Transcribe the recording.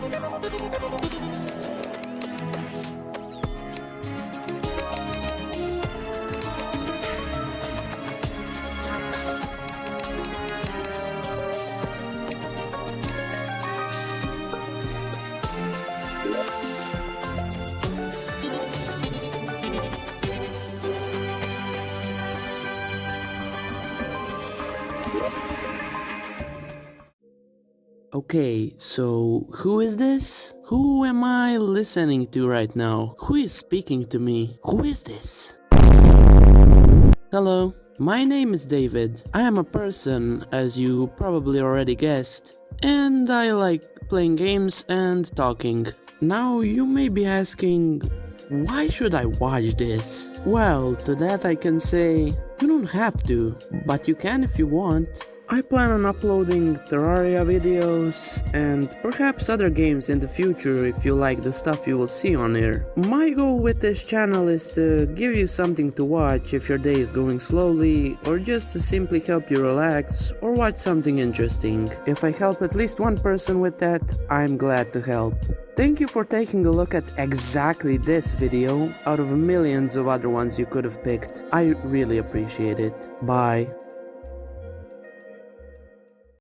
Thank yeah. you. Okay, so who is this? Who am I listening to right now? Who is speaking to me? Who is this? Hello, my name is David. I am a person, as you probably already guessed, and I like playing games and talking. Now you may be asking, why should I watch this? Well, to that I can say, you don't have to, but you can if you want. I plan on uploading Terraria videos and perhaps other games in the future if you like the stuff you will see on here. My goal with this channel is to give you something to watch if your day is going slowly or just to simply help you relax or watch something interesting. If I help at least one person with that, I'm glad to help. Thank you for taking a look at exactly this video out of millions of other ones you could have picked. I really appreciate it. Bye.